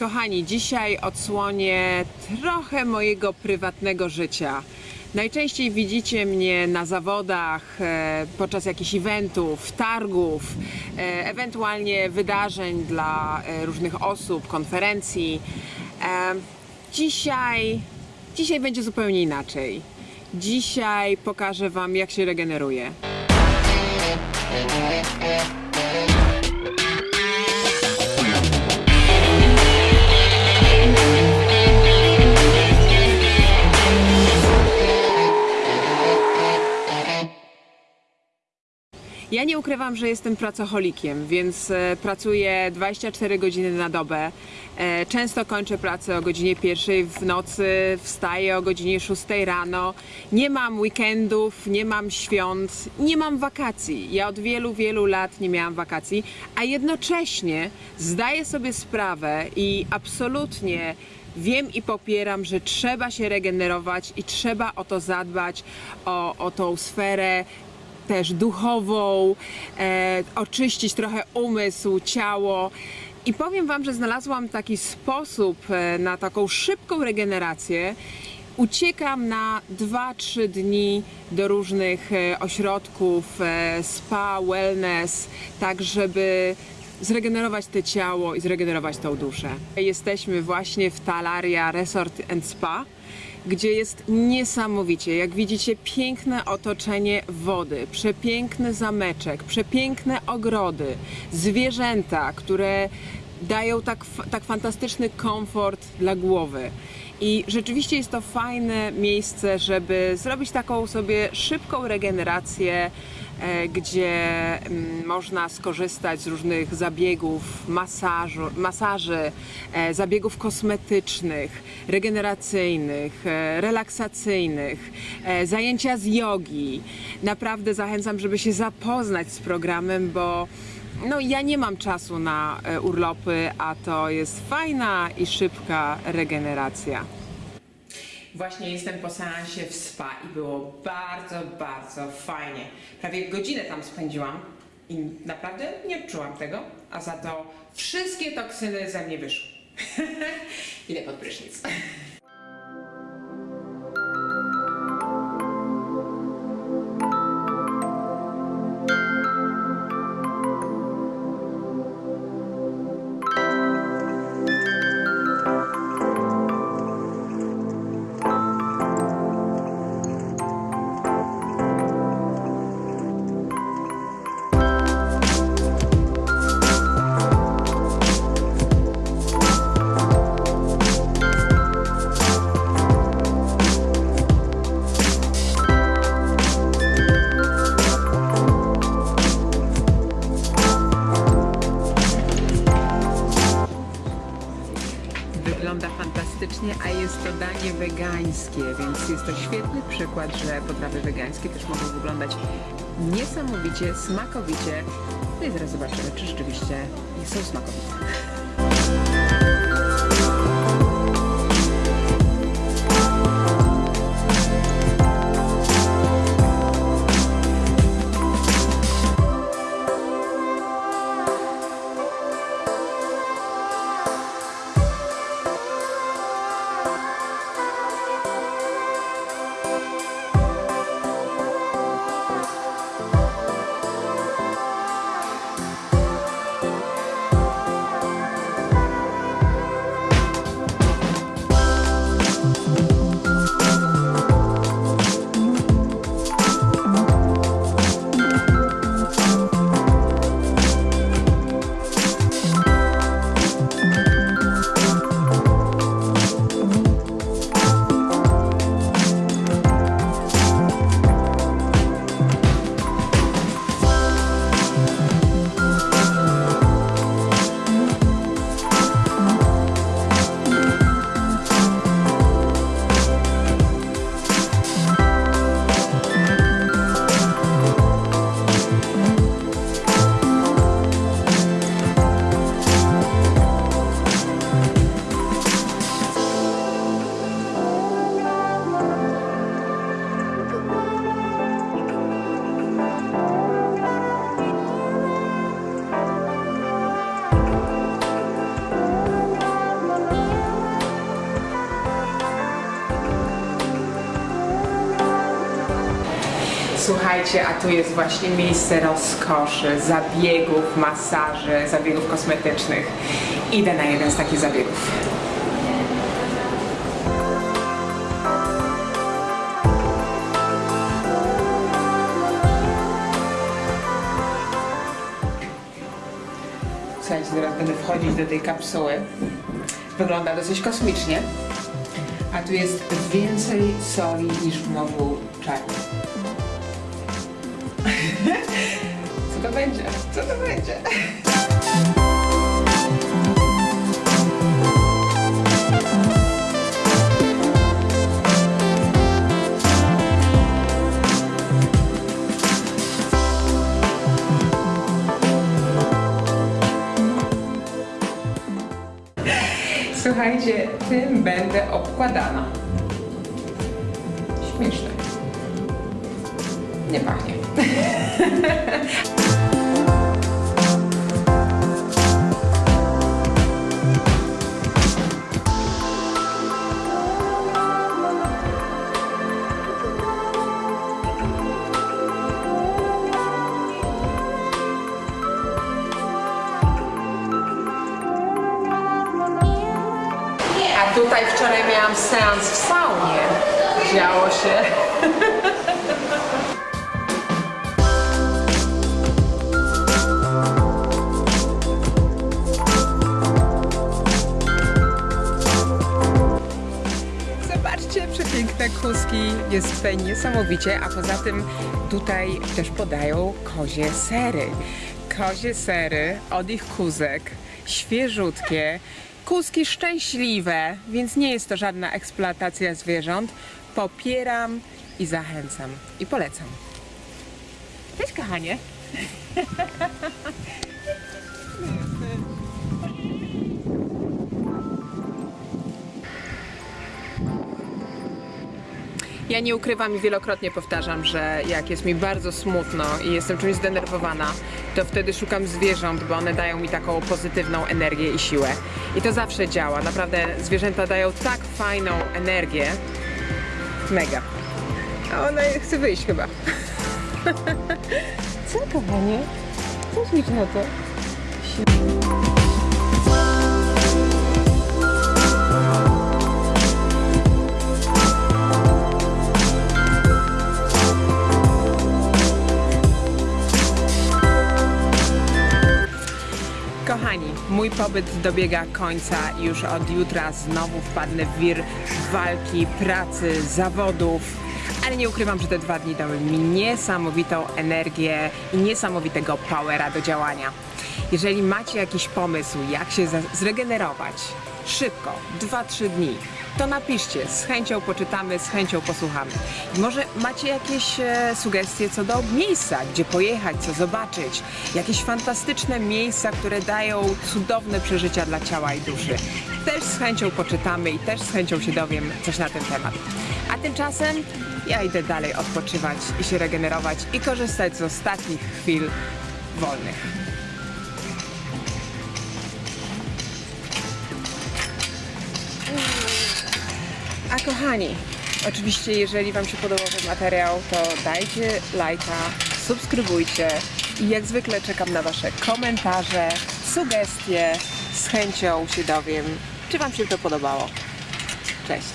Kochani, dzisiaj odsłonię trochę mojego prywatnego życia. Najczęściej widzicie mnie na zawodach, e, podczas jakichś eventów, targów, e, ewentualnie wydarzeń dla e, różnych osób, konferencji. Dzisiaj, dzisiaj będzie zupełnie inaczej. Dzisiaj pokażę Wam, jak się regeneruje. Ja nie ukrywam, że jestem pracocholikiem, więc e, pracuję 24 godziny na dobę. E, Często kończę pracę o godzinie pierwszej w nocy, wstaję o godzinie 6 rano. Nie mam weekendów, nie mam świąt, nie mam wakacji. Ja od wielu, wielu lat nie miałam wakacji, a jednocześnie zdaję sobie sprawę i absolutnie Wiem i popieram, że trzeba się regenerować i trzeba o to zadbać, o, o tą sferę też duchową, e, oczyścić trochę umysł, ciało. I powiem Wam, że znalazłam taki sposób e, na taką szybką regenerację. Uciekam na 2-3 dni do różnych e, ośrodków, e, spa, wellness, tak żeby zregenerować te ciało i zregenerować tą duszę. Jesteśmy właśnie w Talaria Resort and Spa gdzie jest niesamowicie. Jak widzicie, piękne otoczenie wody, przepiękny zameczek, przepiękne ogrody, zwierzęta, które dają tak, tak fantastyczny komfort dla głowy. I rzeczywiście jest to fajne miejsce, żeby zrobić taką sobie szybką regenerację, gdzie mm, można skorzystać z różnych zabiegów, masażu, masaży, e, zabiegów kosmetycznych, regeneracyjnych, e, relaksacyjnych, e, zajęcia z jogi. Naprawdę zachęcam, żeby się zapoznać z programem, bo no, ja nie mam czasu na e, urlopy, a to jest fajna i szybka regeneracja. Właśnie jestem po seansie w spa i było bardzo, bardzo fajnie. Prawie godzinę tam spędziłam i naprawdę nie czułam tego, a za to wszystkie toksyny ze mnie wyszły. Idę pod prysznic. A jest to danie wegańskie, więc jest to świetny przykład, że potrawy wegańskie też mogą wyglądać niesamowicie, smakowicie. No i zaraz zobaczymy, czy rzeczywiście są smakowite. Słuchajcie, a tu jest właśnie miejsce rozkoszy, zabiegów, masaży, zabiegów kosmetycznych. Idę na jeden z takich zabiegów. Słuchajcie, teraz będę wchodzić do tej kapsuły. Wygląda dosyć kosmicznie. A tu jest więcej soli niż w morzu czarnym. Co to będzie? Co to będzie? Słuchajcie, tym będę obkładana. Śmieszne. Nie pachnie. Tutaj wczoraj miałam seans w saunie. Działo się. Jest tutaj niesamowicie, a poza tym tutaj też podają kozie sery. Kozie sery od ich kuzek, świeżutkie, kuski szczęśliwe, więc nie jest to żadna eksploatacja zwierząt. Popieram i zachęcam i polecam. Cześć kochanie. Ja nie ukrywam i wielokrotnie powtarzam, że jak jest mi bardzo smutno i jestem czymś zdenerwowana, to wtedy szukam zwierząt, bo one dają mi taką pozytywną energię i siłę. I to zawsze działa. Naprawdę zwierzęta dają tak fajną energię. Mega. A ona chce wyjść chyba. Co kochanie? Co liczy na to? Pobyt dobiega końca już od jutra znowu wpadnę w wir walki, pracy, zawodów. Ale nie ukrywam, że te dwa dni dały mi niesamowitą energię i niesamowitego powera do działania. Jeżeli macie jakiś pomysł, jak się zregenerować szybko, 2-3 dni, to napiszcie, z chęcią poczytamy, z chęcią posłuchamy. I może macie jakieś e, sugestie co do miejsca, gdzie pojechać, co zobaczyć, jakieś fantastyczne miejsca, które dają cudowne przeżycia dla ciała i duszy. Też z chęcią poczytamy i też z chęcią się dowiem coś na ten temat. A tymczasem ja idę dalej odpoczywać i się regenerować i korzystać z ostatnich chwil wolnych. Kochani, oczywiście jeżeli Wam się podobał ten materiał, to dajcie lajka, subskrybujcie i jak zwykle czekam na Wasze komentarze, sugestie. Z chęcią się dowiem, czy Wam się to podobało. Cześć!